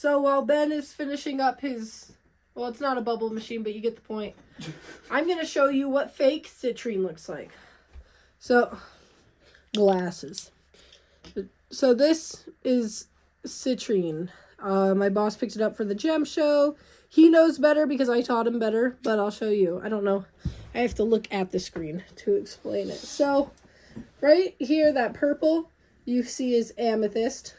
So while Ben is finishing up his, well, it's not a bubble machine, but you get the point. I'm gonna show you what fake citrine looks like. So, glasses. So this is citrine. Uh, my boss picked it up for the gem show. He knows better because I taught him better, but I'll show you. I don't know. I have to look at the screen to explain it. So, right here, that purple you see is amethyst.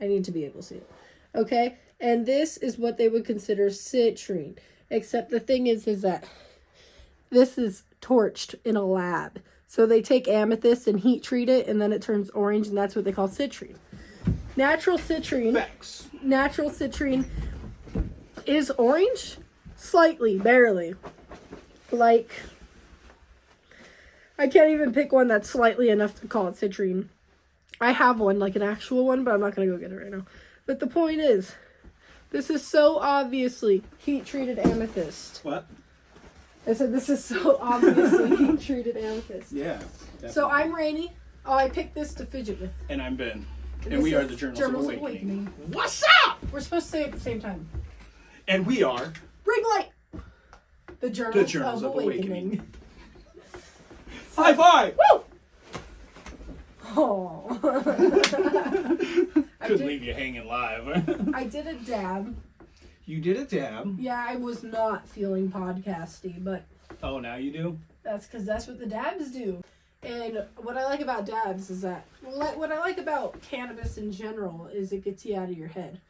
I need to be able to see it. Okay? And this is what they would consider citrine. Except the thing is, is that this is torched in a lab. So they take amethyst and heat treat it, and then it turns orange, and that's what they call citrine. Natural citrine. Facts. Natural citrine is orange, slightly, barely. Like, I can't even pick one that's slightly enough to call it citrine. I have one, like an actual one, but I'm not gonna go get it right now. But the point is, this is so obviously heat treated amethyst. What? I said this is so obviously heat treated amethyst. Yeah. So I'm Rainy. Oh, I picked this to fidget with. And I'm Ben. And This we are the Journals, Journals of. Awakening. What's up? We're supposed to say it at the same time. And we are Ring light. The Journals, the Journals of, of Awakening. Awakening. High five! Woo! Oh. I Couldn't did, leave you hanging live. I did a dab. you did a dab. Yeah, I was not feeling podcasty, but Oh, now you do? that's because that's what the dabs do. And what I like about dabs is that what I like about cannabis in general is it gets you out of your head.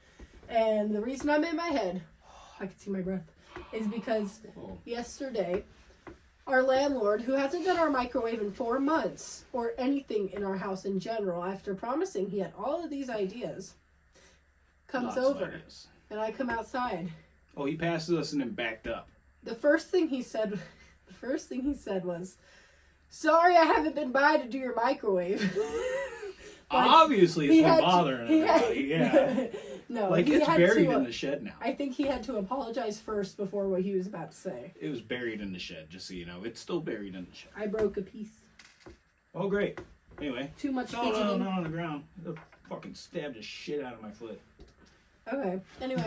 And the reason I'm in my head, I can see my breath, is because Oh. yesterday our landlord, who hasn't done our microwave in four months or anything in our house in general, after promising he had all of these ideas, comes Lots over and I come outside. Oh, he passes us and then backed up. The first thing he said, the first thing he said was, "Sorry, I haven't been by to do your microwave." Like, Obviously, it's been had to- bothering he had- Yeah. no, like, he it's had buried to, in the shed now. I think he had to apologize first before what he was about to say. It was buried in the shed, just so you know. It's still buried in the shed. I broke a piece. Oh, great. Anyway. Too much No, no, no, not on the ground. It fucking stabbed the shit out of my foot. Okay. Anyway,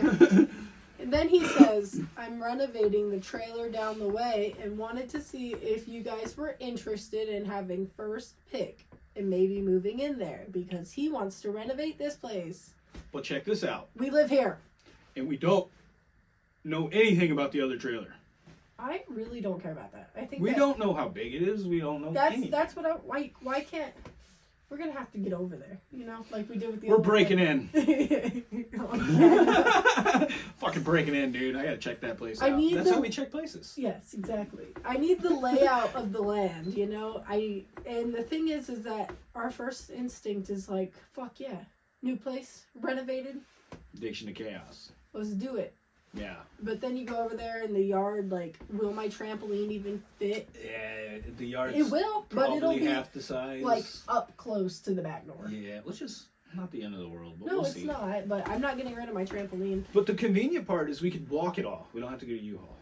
and then he says, "I'm renovating the trailer down the way and wanted to see if you guys were interested in having first pick and maybe moving in there because he wants to renovate this place. But check this out. We live here. And we don't know anything about the other trailer. I really don't care about that. I think We that- don't know how big it is. We don't know That's anything. that's what I why why can't we're gonna have to get over there, you know, like we did with the. We're breaking in. in. Fucking breaking in, dude. I gotta check that place I out. need That's the- how we check places. Yes, exactly. I need the layout of the land, you know. I and the thing is, is that our first instinct is like, fuck yeah, new place, renovated, Addiction to chaos. let's do it. Yeah. But then you go over there in the yard, like, will my trampoline even fit? Yeah, the yard. It will, but it'll be half the size. like up close to the back door. yeah, which is not the end of the world, but No, we'll it's see. not. But I'm not getting rid of my trampoline. But the convenient part is we could walk it all. We don't have to go to U-Haul.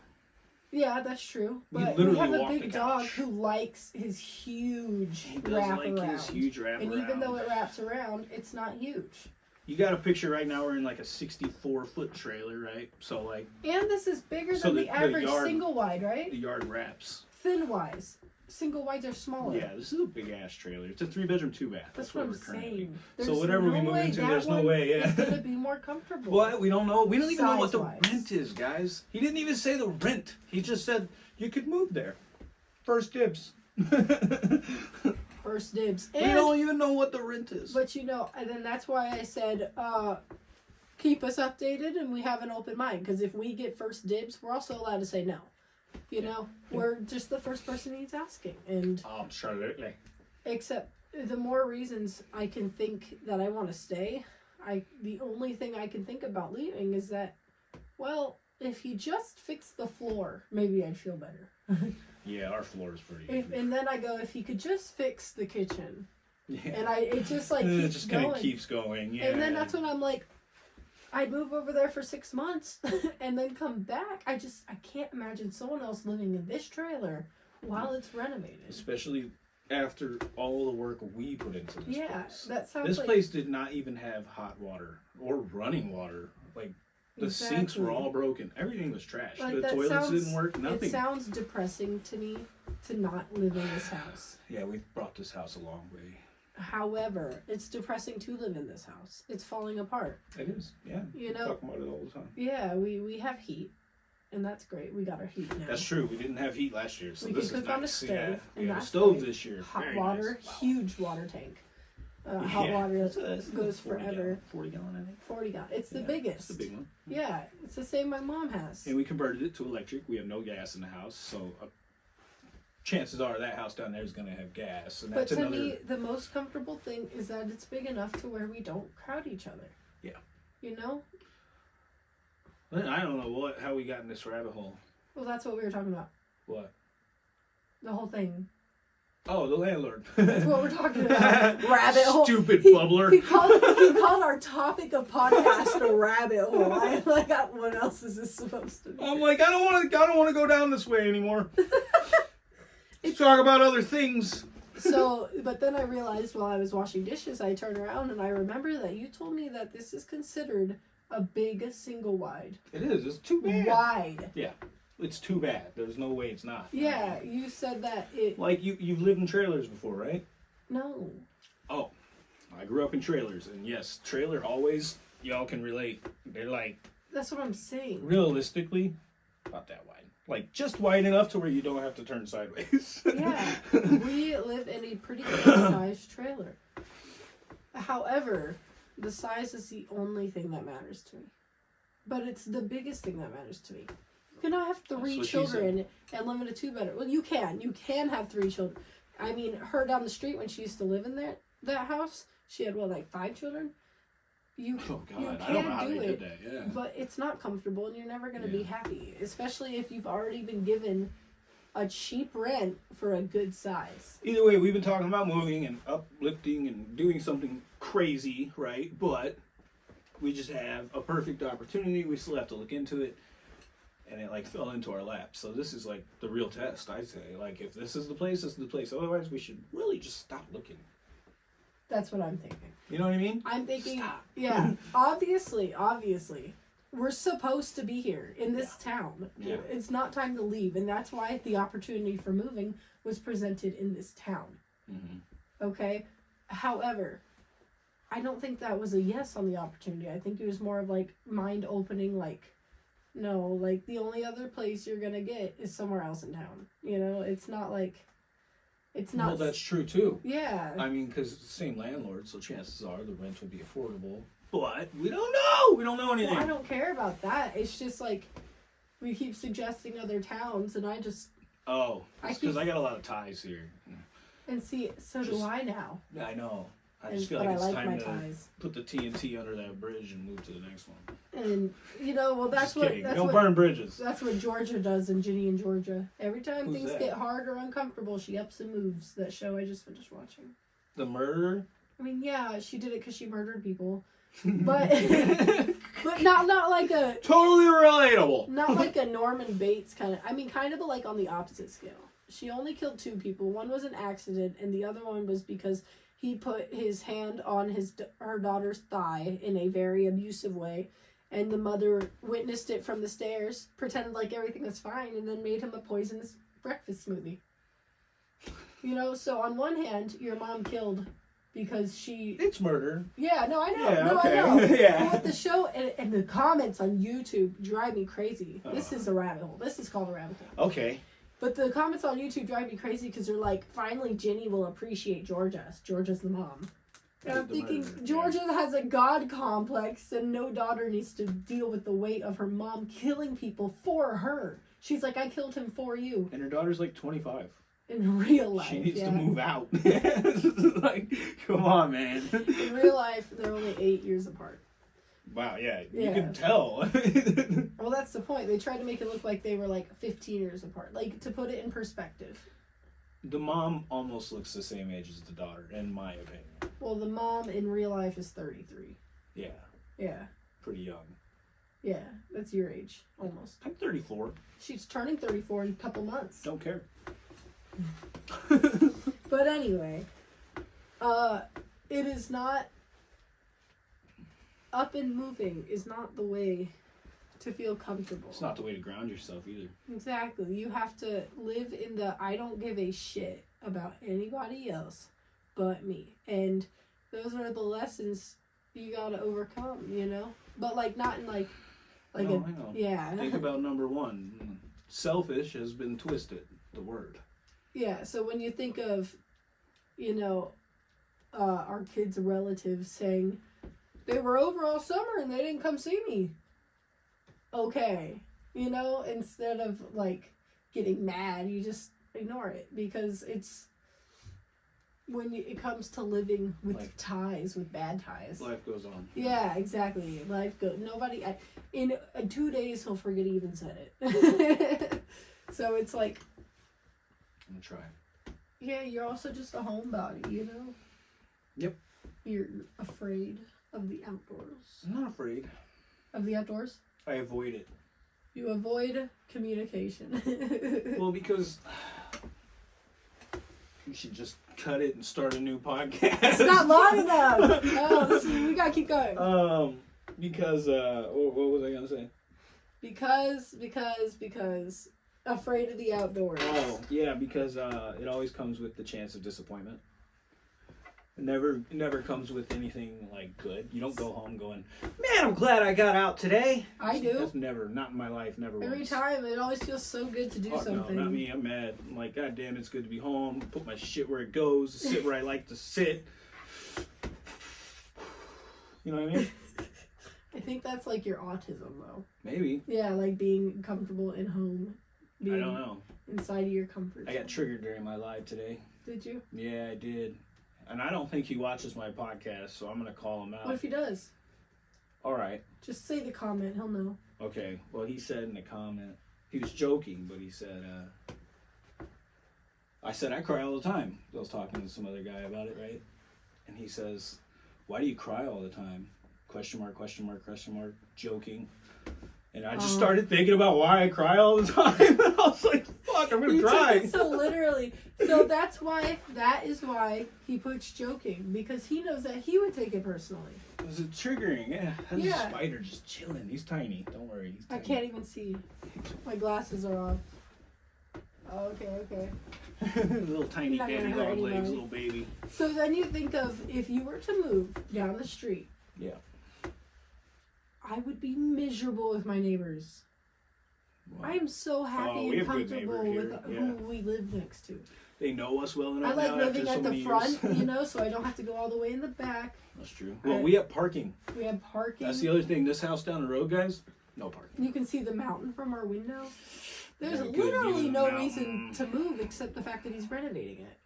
Yeah, that's true. But we, have a big dog who likes his huge He does wrap like around. his huge wrap and around. even though it wraps around, it's not huge. you got a picture right now. We're in like a 64 foot trailer, right? So like And this is bigger So than the- the, the average yard- single wide, right? the yard wraps. Thin wise. Single wides are smaller. Yeah, this is a big ass trailer. It's a three bedroom, two bath. That's, what what I'm we're currently. saying. So whatever we no move way into, there's no way, yeah. is gonna be more comfortable. What? We don't know. We don't even know what the rent is, guys. He didn't even say the rent. He just said you could move there. First dibs. First dibs. And don't even know what the rent is. but you know, and then that's why I said, uh, keep us updated and we have an open mind. Because if we get first dibs, we're also allowed to say no. You know, we're just the first person he's asking, and Absolutely. except the more reasons I can think that I want to stay, I the only thing I can think about leaving is that, well, if he just fixed the floor, maybe I'd feel better. Yeah, our floor is pretty. If, and then I go, if he could just fix the kitchen, yeah. and I it just like And it keeps just kind of keeps going. Yeah. And then that's when I'm like, I'd move over there for six months and then come back. I just I can't imagine someone else living in this trailer while it's renovated. Especially after all the work we put into this Yeah, place. that sounds This like place did not even have hot water or running water Like the sinks were all broken. Everything was trash. Like, the toilets sounds- didn't work. Nothing. It sounds depressing to me to not live in this house. yeah, we brought this house a long way. However, it's depressing to live in this house. It's falling apart. It is. Yeah. You know- talk about it all the time. Yeah, we we have heat, and that's great. We got our heat now. That's true. We didn't have heat last year, so We this can is cook on a nice. stove, yeah, and we have a that's stove great. this year. Hot Very water, nice. Wow. huge water tank. Uh, hot Yeah. water a- it's a goes 40 forever. Gallon, Forty gallon, I think. Forty gallon. It's the Yeah, biggest. It's the big one. Yeah, it's the same my mom has. And we converted it to electric. We have no gas in the house, so uh, chances are that house down there is going to have gas, and But that's to another. me, the most comfortable thing is that it's big enough to where we don't crowd each other. Yeah. You know? I don't know what how we got in this rabbit hole. Well, that's what we were talking about. What? The whole thing. Oh, the landlord. That's what we're talking about. Rabbit hole. Stupid He- bubbler. He called, he called our topic of podcast a rabbit hole. I like, what else is this supposed to be? I'm like, I don't want to. I don't want to go down this way anymore. Let's talk about other things. So, but then I realized while I was washing dishes, I turned around and I remember that you told me that this is considered a big single wide. It is. It's too bad. Wide. Yeah. It's too bad. There's no way it's not. Yeah, you said that it. Like you, you've lived in trailers before, right? No. Oh, I grew up in trailers, and yes, trailer always. Y'all can relate. They're like That's what I'm saying. realistically, not that wide. Like just wide enough to where you don't have to turn sideways. Yeah. we live in a pretty good sized trailer. However, the size is the only thing that matters to me. But it's the biggest thing that matters to me. You cannot have three children and live in a two bedroom. Well, you can. You can have three children. I mean, her down the street when she used to live in that that house, she had what like five children. You oh You God, I don't know how do they it, did that. Yeah. but it's not comfortable and you're never going to be happy, especially if you've already been given a cheap rent for a good size. Either way, we've been talking about moving and uplifting and doing something crazy, right? But we just have a perfect opportunity. We still have to look into it. And it like fell into our lap. So this is like the real test, I say. Like if this is the place, this is the place. Otherwise we should really just stop looking. That's what I'm thinking. You know what I mean? I'm thinking, Stop. yeah, obviously, obviously, we're supposed to be here in this town. Yeah. It's not time to leave, and that's why the opportunity for moving was presented in this town. Mm-hmm. Okay? However, I don't think that was a yes on the opportunity. I think it was more of like mind opening, like, no, like the only other place you're gonna get is somewhere else in town. You know, it's not like, it's not. Well, that's true too. yeah. I mean, because same landlord, so chances are the rent will be affordable. But we don't know. We don't know anything. Well, I don't care about that. It's just like we keep suggesting other towns, and I just oh, I because keep- I got a lot of ties here. and see. So do I now. Yeah, I know. I And, just feel like it's like time to ties. put the TNT under that bridge and move to the next one. And you know, well, that's what that's don't what burn bridges. that's what Georgia does in Ginny and Georgia. Every time Who's things that? get hard or uncomfortable, she ups and moves. That show I just finished watching. The murder. I mean, yeah, she did it because she murdered people, but but not not like a totally relatable. not like a Norman Bates kind of. I mean, kind of, but like on the opposite scale. She only killed two people. One was an accident, and the other one was because he put his hand on his her daughter's thigh in a very abusive way, and the mother witnessed it from the stairs, pretended like everything was fine, and then made him a poisonous breakfast smoothie. You know, so on one hand, your mom killed because she. It's murder. Yeah, no, I know. Yeah, no, okay. I know. Yeah. But the show and, and the comments on YouTube drive me crazy. This Uh. is a rabbit hole. This is called a rabbit hole. Okay. But the comments on YouTube drive me crazy because they're like, finally, Ginny will appreciate Georgia. Georgia's the mom. And I'm thinking. Georgia has a god complex and no daughter needs to deal with the weight of her mom killing people for her. She's like, I killed him for you And her daughter's like 25. in real life. she needs yeah. to move out. like, come on, man. In real life, they're only eight years apart. Wow, yeah, you Yeah. can tell. Well, that's the point. They tried to make it look like they were like 15 years apart. Like, to put it in perspective. the mom almost looks the same age as the daughter, in my opinion. Well, the mom in real life is 33. Yeah, Yeah. pretty young. Yeah. That's your age, almost. I'm 34. She's turning 34 in a couple months. Don't care. But anyway, uh, it is not. Up and moving is not the way to feel comfortable. It's not the way to ground yourself either. Exactly. You have to live in the I don't give a shit about anybody else but me. And those are the lessons you gotta overcome, you know? But like not in like like no, a yeah. Think about number one. Selfish has been twisted. The word. Yeah, so when you think of, you know, uh, our kids' relatives saying, they were over all summer and they didn't come see me. Okay. You know, instead of like getting mad, you just ignore it because it's when you, it comes to living with Like- ties, with bad ties. Life goes on. Yeah, exactly. Life goes. Nobody. I, in uh, two days, he'll forget he even said it. so it's like I'm gonna try. yeah, you're also just a homebody, you know? Yep. You're afraid of the outdoors. I'm not afraid. Of the outdoors? I avoid it. You avoid communication. Well, because we should just cut it and start a new podcast. it's not long enough! Oh, this is, we gotta keep going. Um, because uh, what, what was I gonna say? Because, because, because. Afraid of the outdoors. Oh, yeah, because uh, it always comes with the chance of disappointment. It never, never comes with anything like good. You don't go home going, "Man, I'm glad I got out today." I do. That's never, not in my life, never. Every once. time, it always feels so good to do Fuck something. No, not me. I'm mad. I'm like, God damn, it's good to be home. Put my shit where it goes. Sit where I like to sit. You know what I mean? I think that's like your autism, though. Maybe. Yeah, like being comfortable in home. Being I don't know. inside of your comfort I got zone. triggered during my live today. Did you? Yeah, I did. And I don't think he watches my podcast, so I'm gonna call him out. What if he does? All right. Just say the comment. He'll know. Okay. Well, he said in the comment, he was joking, but he said, uh, I said I cry all the time. I was talking to some other guy about it, right? And he says, Why do you cry all the time? Question mark, question mark, question mark, joking. And I just Oh. started thinking about why I cry all the time. and I was like, fuck, I'm gonna cry. so literally. So that's why. That is why he puts joking because he knows that he would take it personally. It was triggering. Yeah. There's Yeah. a spider just chilling. He's tiny. Don't worry. He's I can't even see. My glasses are off. Oh, okay, okay. little tiny Not gonna daddy long legs, little baby. So then you think of if you were to move down the street. Yeah. I would be miserable with my neighbors. Wow. I am so happy Oh, and comfortable with here, who we live next to. They know us well enough. I like now living after so at the front, years. you know, so I don't have to go all the way in the back. That's true. Well, I- we have parking. We have parking. That's the other thing. This house down the road, guys, no parking. You can see the mountain from our window. There's Got a good view literally no mountain. reason to move except the fact that he's renovating it.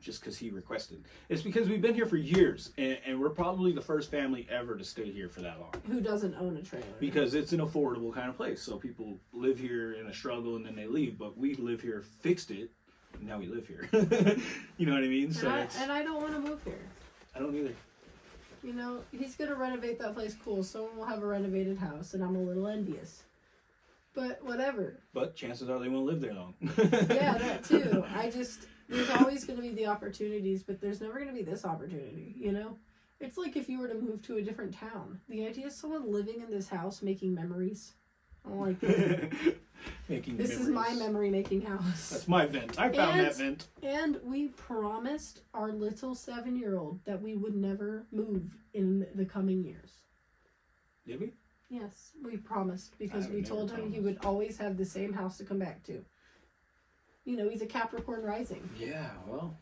Just because he requested. It's because we've been here for years, and, and we're probably the first family ever to stay here for that long. Who doesn't own a trailer? Because it's an affordable kind of place. So people live here in a struggle and then they leave. But we live here, fixed it, and now we live here. you know what I mean? So and, I, and I don't want to move here. I don't either. You know, he's gonna renovate that place. Cool. Someone will have a renovated house, and I'm a little envious. But whatever. But chances are they won't live there long. Yeah, that too. I just there's always gonna be the opportunities, but there's never gonna be this opportunity. You know, it's like if you were to move to a different town. The idea of someone living in this house making memories. I don't like this. Making This is my memory making house. That's my vent. I found And- that vent. And we promised our little seven year old that we would never move in the coming years. Did we? Yes, we promised because we told never him he would always have the same house to come back to. You know, he's a Capricorn rising. Yeah, well.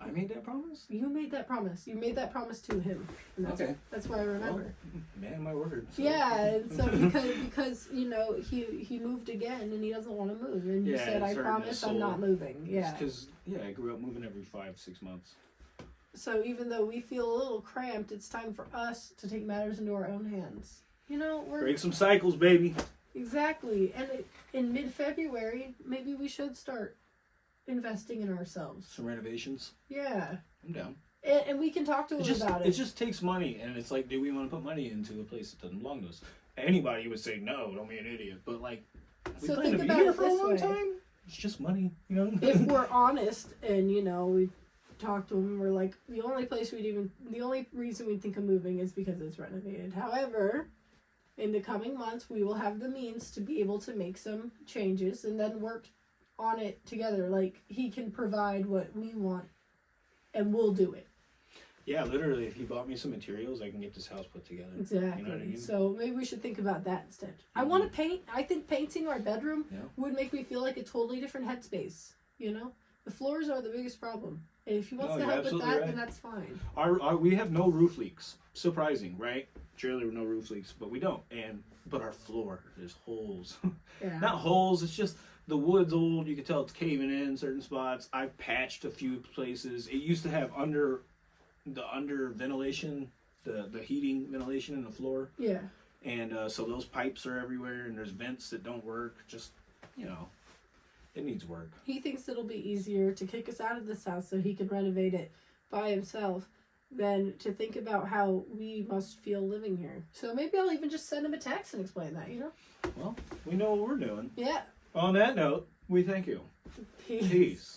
I made that promise? You made that promise. You made that promise to him. That's, Okay. that's what I remember. Man, my word. so- Yeah, and so because because you know he he moved again and he doesn't want to move and you Yeah, said I it's hurting his promise I'm not moving. Yeah. Because, yeah, I grew up moving every five, six months. So even though we feel a little cramped, it's time for us to take matters into our own hands. You know, we're Break some cycles, baby. Exactly, and it, in mid-February, maybe we should start investing in ourselves. Some renovations. Yeah, I'm down. and, and we can talk to It him just, about it it. just takes money, and it's like, do we want to put money into a place that doesn't belong to us? Anybody would say no, don't be an idiot. But, like, we So plan to be here for a long way. time. It's just money, you know? if we're honest, and you know we talked to him and we're like, the only place we'd even, the only reason we'd think of moving is because it's renovated. However, in the coming months, we will have the means to be able to make some changes and then work on it together. Like, he can provide what we want and we'll do it. Yeah, literally, if he bought me some materials, I can get this house put together. Exactly. You know I mean? So maybe we should think about that instead. I Mhm. want to paint. I think painting our bedroom Yeah. would make me feel like a totally different headspace. You know, the floors are the biggest problem. And if he wants No, to help with that, right. then that's fine. Our, our we have no roof leaks. Surprising, right? Generally, no roof leaks, but we don't. And but our floor, there's holes. Yeah. Not holes. It's just the wood's old. You can tell it's caving in certain spots. I've patched a few places. It used to have under the under ventilation, the the heating ventilation in the floor, Yeah. and uh, so those pipes are everywhere. And there's vents that don't work. Just you know, it needs work. He thinks it'll be easier to kick us out of this house so he can renovate it by himself than to think about how we must feel living here. So maybe I'll even just send him a text and explain that. You know? Well, we know what we're doing. Yeah. On that note, we thank you. Peace. Peace.